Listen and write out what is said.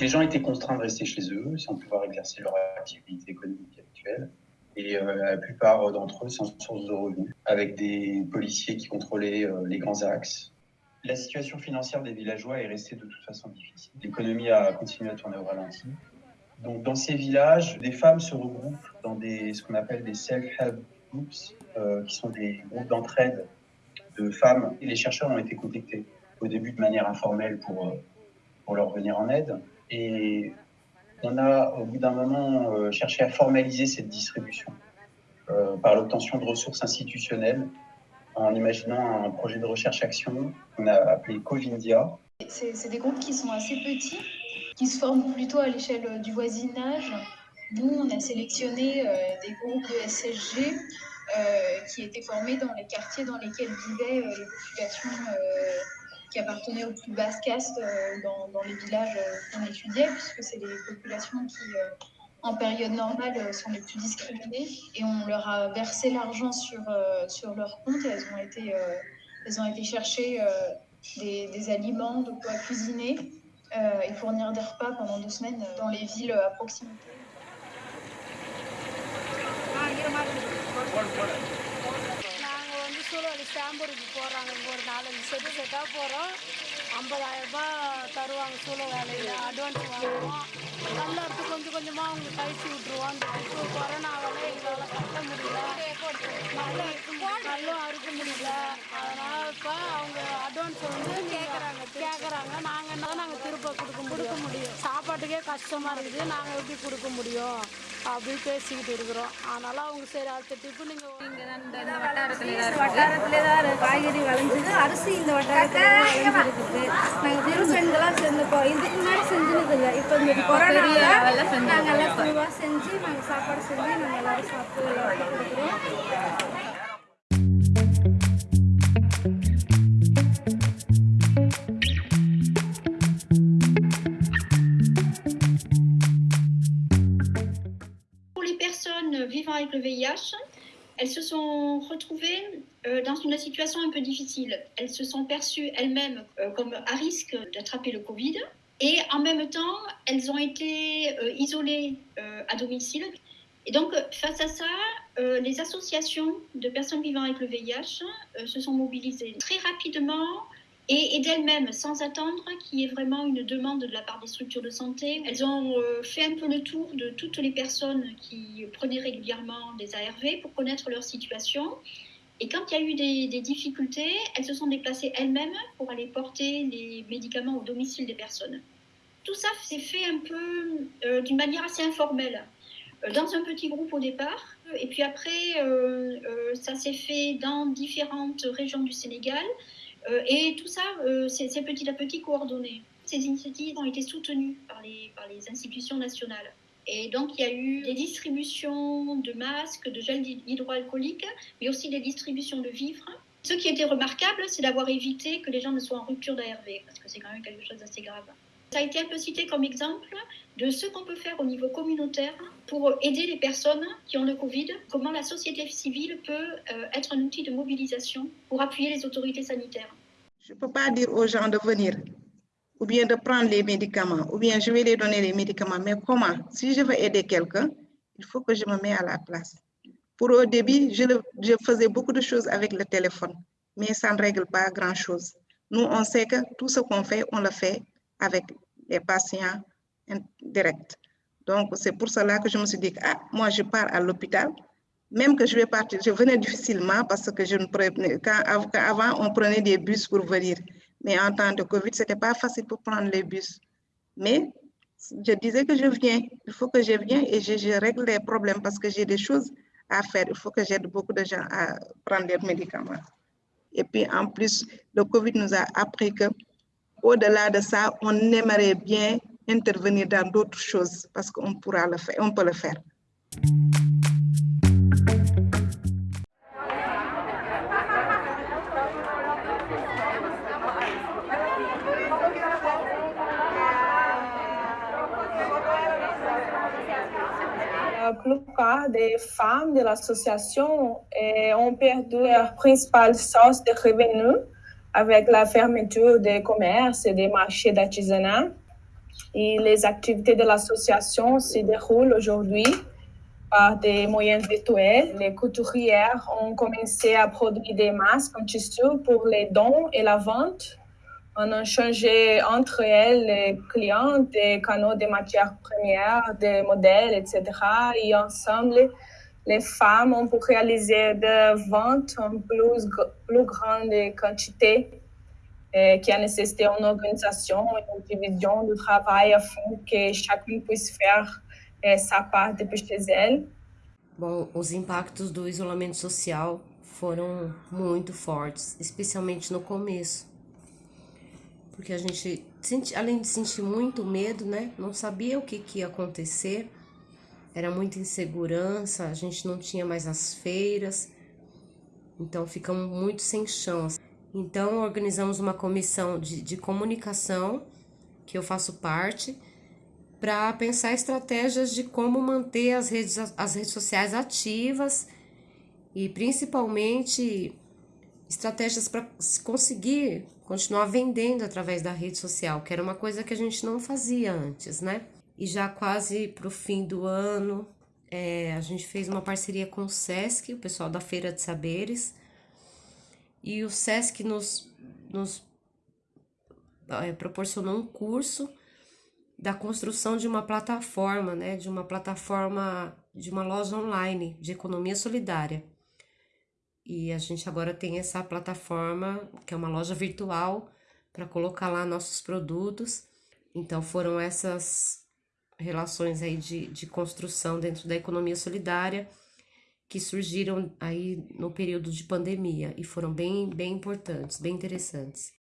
Les gens étaient contraints de rester chez eux sans pouvoir exercer leur activité économique actuelle et euh, la plupart d'entre eux sans source de revenus, avec des policiers qui contrôlaient euh, les grands axes. La situation financière des villageois est restée de toute façon difficile. L'économie a continué à tourner au ralenti. Donc dans ces villages, des femmes se regroupent dans ce qu'on appelle des self-help groups, euh, qui sont des groupes d'entraide de femmes. Et les chercheurs ont été contactés au début de manière informelle pour, pour leur venir en aide. Et on a, au bout d'un moment, euh, cherché à formaliser cette distribution euh, par l'obtention de ressources institutionnelles en imaginant un projet de recherche-action qu'on a appelé Covindia. C'est des groupes qui sont assez petits, qui se forment plutôt à l'échelle du voisinage. Nous, on a sélectionné euh, des groupes de SSG qui étaient formés dans les quartiers dans lesquels vivaient les populations qui appartenaient aux plus basses castes euh, dans, les villages euh, qu'on étudiait, puisque c'est les populations qui, euh, en période normale, sont les plus discriminées. Et on leur a versé l'argent sur, sur leur compte et elles ont été, elles ont été chercher des, des, aliments, de quoi cuisiner et fournir des repas pendant deux semaines dans les villes à proximité. சூழல் ஸ்டாம்பூருக்கு போகிறாங்க இங்கே ஒரு நாலஞ்சு செட்டு செட்டாக போகிறோம் ஐம்பதாயிரரூபா தருவாங்க சூழல் வேலையில். அட்வான்ஸ் வாங்குவோம். நல்லா இருக்கு கொஞ்சம் கொஞ்சமாக அவங்க கழிச்சு விட்ருவோம் அந்த இப்போ கொரோனாவால் எங்களால் கட்ட முடியல. நெல்லும் நெல்லும் அறுக்க முடியல. அதனால் இப்போ அவங்க அட்வான்ஸ் வந்து கேட்குறாங்க கேட்குறாங்க நாங்கள் என்ன நாங்கள் திருப்ப கொடுக்க கொடுக்க முடியும். சாப்பாட்டுக்கே கஷ்டமாக இருக்குது. நாங்கள் எப்படி கொடுக்க முடியும்? அப்படி பேசிக்கிட்டு இருக்கிறோம். அதனால அவங்க சரி அடுத்த டிப்பு நீங்கள் வட்டாரத்தில் வட்டாரத்திலே தான் காய்கறி விளைஞ்சது அரிசி இந்த வட்டாரத்தில் விளைஞ்சிருக்குது நாங்கள் திருப்பெண்களாக சேர்ந்துப்போம் இதுக்கு முன்னாடி செஞ்சது இல்லை இப்போ இந்த கொரோனாவில் நாங்கள் எல்லாம் குழுவாக செஞ்சு நாங்கள் சாப்பாடு செஞ்சு நாங்கள் எல்லாரும் சாப்பிட்டு எல்லாருக்கும் கொடுக்குறோம் vivant avec le VIH, elles se sont retrouvées euh, dans une situation un peu difficile. Elles se sont perçues elles-mêmes euh, comme à risque d'attraper le Covid. Et en même temps, elles ont été euh, isolées à domicile. Et donc, face à ça, les associations de personnes vivant avec le VIH se sont mobilisées très rapidement et, d'elles-mêmes, sans attendre qu'il y ait vraiment une demande de la part des structures de santé. Elles ont euh, fait un peu le tour de toutes les personnes qui prenaient régulièrement des ARV pour connaître leur situation. Et quand il y a eu des, difficultés, elles se sont déplacées elles-mêmes pour aller porter les médicaments au domicile des personnes. Tout ça s'est fait un peu euh, d'une manière assez informelle, euh, dans un petit groupe au départ. Et puis après, ça s'est fait dans différentes régions du Sénégal. Euh, et tout ça, euh, c'est petit à petit coordonné. Ces initiatives ont été soutenues par les, par les institutions nationales. Et donc, il y a eu des distributions de masques, de gel hydroalcoolique, mais aussi des distributions de vivres. Ce qui était remarquable, c'est d'avoir évité que les gens ne soient en rupture d'ARV, parce que c'est quand même quelque chose d'assez grave. Ça a été un peu cité comme exemple de ce qu'on peut faire au niveau communautaire pour aider les personnes qui ont le Covid, comment la société civile peut euh, être un outil de mobilisation pour appuyer les autorités sanitaires. Je ne peux pas dire aux gens de venir ou bien de prendre les médicaments, ou bien je vais les donner les médicaments, mais comment? Si je veux aider quelqu'un, il faut que je me mette à la place. Pour au début, je, faisais beaucoup de choses avec le téléphone, mais ça ne règle pas grand-chose. Nous, on sait que tout ce qu'on fait, on le fait avec les patients directs. Donc, c'est pour cela que je me suis dit, ah, moi, je pars à l'hôpital, même que je vais partir, je venais difficilement parce que je ne prenais, avant, on prenait des bus pour venir. Mais en temps de Covid, ce n'était pas facile pour prendre les bus. Mais je disais que je viens, il faut que je vienne et je, règle les problèmes parce que j'ai des choses à faire. Il faut que j'aide beaucoup de gens à prendre des médicaments. Et puis, en plus, le Covid nous a appris que au-delà de ça, on aimerait bien intervenir dans d'autres choses parce qu'on pourra le faire, on peut le faire. La plupart des femmes de l'association ont perdu leur principale source de revenus avec la fermeture des commerces et des marchés d'artisanat. Et les activités de l'association se déroulent aujourd'hui par des moyens virtuels. Les couturières ont commencé à produire des masques en tissu pour les dons et la vente. On a changé entre elles les clients des canaux de matières premières, des modèles, etc. Et ensemble, les femmes ont pu réaliser des ventes en plus, plus grande quantité é, que a nécessité une organisation, une division du travail afin que chacun puisse faire é, sa parte chez elle. Bom, os impactos do isolamento social foram muito fortes, especialmente no começo. Porque a gente, além de sentir muito medo, né, não sabia o que, que ia acontecer, era muita insegurança, a gente não tinha mais as feiras, então ficamos muito sem chão. Então, organizamos uma comissão de, de comunicação, que eu faço parte, para pensar estratégias de como manter as redes, as redes sociais ativas e principalmente estratégias para conseguir continuar vendendo através da rede social, que era uma coisa que a gente não fazia antes, né? E já quase para o fim do ano, é, a gente fez uma parceria com o SESC, o pessoal da Feira de Saberes, e o SESC nos, nos é, proporcionou um curso da construção de uma plataforma, né, de uma plataforma de uma loja online de economia solidária. E a gente agora tem essa plataforma, que é uma loja virtual, para colocar lá nossos produtos. Então foram essas relações aí de, de construção dentro da economia solidária que surgiram aí no período de pandemia e foram bem, bem importantes, bem interessantes.